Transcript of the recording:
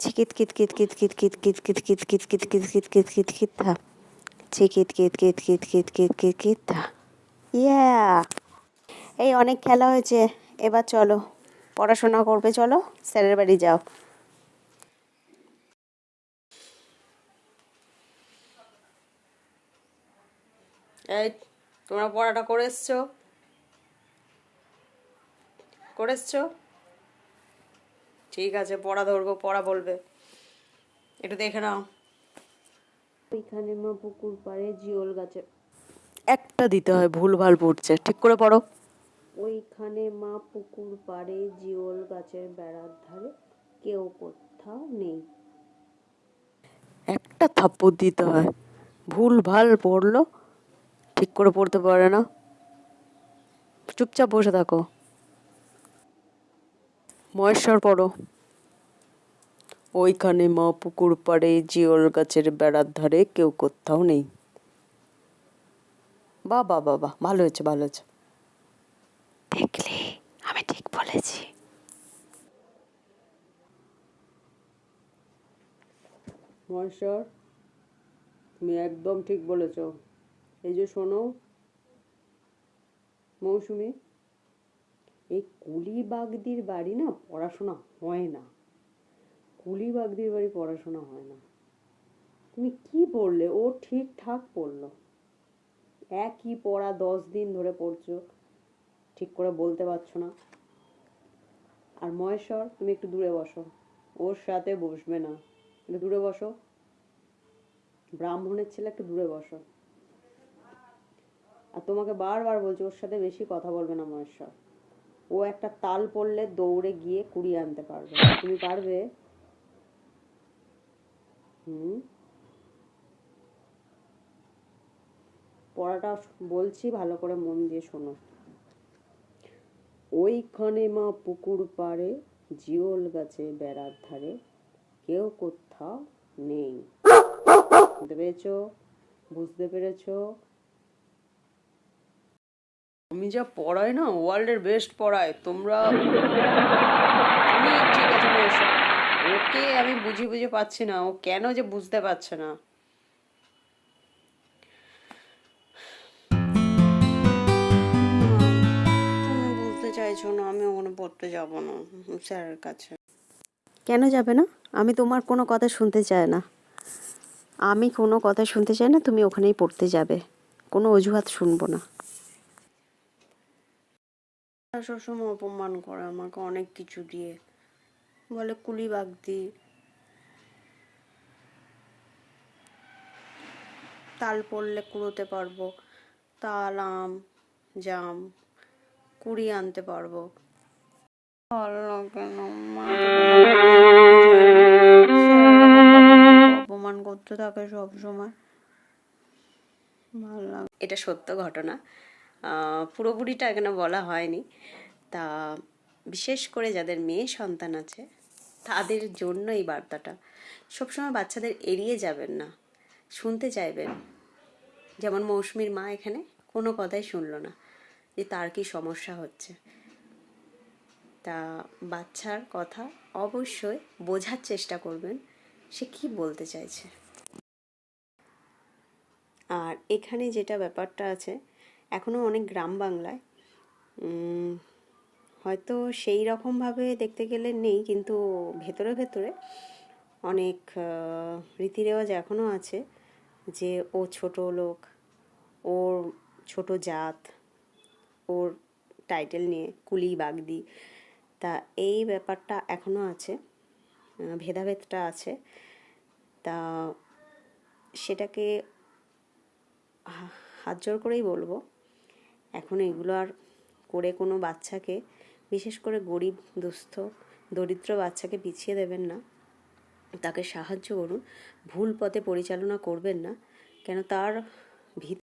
চিকিত কিত কিত কিত কিত কিত কিত কিত কিত কিত কিত কিত কিত কিত কিত কিত থা চিকিত কিত কিত কিত কিত কিত কিত কিত থা ইয়া এই অনেক খেলা হয়েছে এবার চলো পড়াশোনা করবে চলো স্যারের বাড়ি যাও তোমরা পড়াটা করে এসছো করে ঠিক আছে পড়া ধরবো পড়া বলবে। একটু দেখে নাও। ওইখানে মা পুকুর পাড়ে জিওল গাছে। একটা দিতে হয় ভুল ভালো পড়ছে। ঠিক করে পড়ো। ওইখানে মা পুকুর পাড়ে জিওল গাছের বেড়ার ধারে কেউ কোথাও নেই। একটা থাপ্পড় দিতে হয় ভুল ভালো পড়ল ঠিক করে পড়তে পারে না। চুপচাপ বসে থাকো। মহেশ্বর পড়ো। ওইখানে মা পুকুর পাড়ে জিওল গাছের বেড়ার ধারে কেউ কোথাও নেই। বা বা বা বা ভালো হয়েছে ভালো হয়েছে। দেখলে আমি ঠিক বলেছি। মহেশ্বর তুমি একদম ঠিক বলেছ। এই যে শোনো মৌসুমি এই কুলি বাগদির বাড়ি না পড়াশোনা হয় না। কুলি বাগদির বাড়ি পড়াশোনা হয় না। তুমি কি পড়লে? ও ঠিকঠাক পড়ল। একই পড়া দশ দিন ধরে পড়ছো, ঠিক করে বলতে পারছ না। আর মহেশ্বর, তুমি একটু দূরে বসো। ওর সাথে বসবে না। একটু দূরে বসো। ব্রাহ্মণের ছেলে, একটু দূরে বসো। আর তোমাকে বারবার বলছি, ওর সাথে বেশি কথা বলবে না মহেশ্বর। ও একটা তাল পড়লে দৌড়ে গিয়ে কুড়িয়ে আনতে পারবে। তুমি পারবে? পড়াটা বলছি, ভালো করে মন দিয়ে শোনো। ওইখানে মা পুকুর পাড়ে, জিওল গাছে বেড়ার ধারে কেউ কোথাও নেই। বুঝতে পেরেছ? বুঝতে পেরেছ? আমি যা পড়াই না ওয়ার্ল্ডের বেস্ট পড়ায় তোমরা ঠিক আছে ওকে আমি বুঝে বুঝে পাচ্ছি না ও কেন যে বুঝতে পারছে না। তুমি বুঝতে চাইছো না আমি ওখানে পড়তে যাব না স্যারের কাছে। কেন যাবে না? আমি তোমার কোনো কথা শুনতে চাই না। আমি কোনো কথা শুনতে চাই না তুমি ওখানেই পড়তে যাবে। কোনো অজুহাত শুনব না। তারা সবসময় অপমান করে আমাকে অনেক কিছু দিয়ে। বলে কুলি বাগদি। তাল পড়লে কুড়োতে পারব। তাল, আম, জাম কুড়ি আনতে পারব। অপমান করতে থাকে সবসময়। এটা সত্য ঘটনা। পুরোপুরিটা এখানে বলা হয়নি। তা বিশেষ করে যাদের মেয়ে সন্তান আছে, তাদের জন্য এই বার্তাটা। সবসময় বাচ্চাদের এড়িয়ে যাবেন না, শুনতে চাইবেন। যেমন মৌসুমীর মা এখানে কোনো কথাই শুনলো না যে তার কি সমস্যা হচ্ছে। তা বাচ্চার কথা অবশ্যই বোঝার চেষ্টা করবেন, সে কি বলতে চাইছে। আর এখানে যেটা ব্যাপারটা আছে এখনও অনেক গ্রাম বাংলায়। হয়তো সেই রকমভাবে দেখতে গেলে নেই, কিন্তু ভেতরে ভেতরে অনেক রীতি রেওয়াজ এখনও আছে যে ও ছোট লোক, ওর ছোট জাত, ওর টাইটেল নিয়ে কুলি বাগদি, তা এই ব্যাপারটা এখনও আছে ভেদাভেদটা আছে। তা সেটাকে হাত জোর করেই বলব। এখন এগুলো আর করে কোনো বাচ্চাকে, বিশেষ করে গরিব, দুস্থ, দরিদ্র বাচ্চাকে পিছিয়ে দেবেন না। তাকে সাহায্য করুন। ভুল পথে পরিচালনা করবেন না। কেন তার ভিত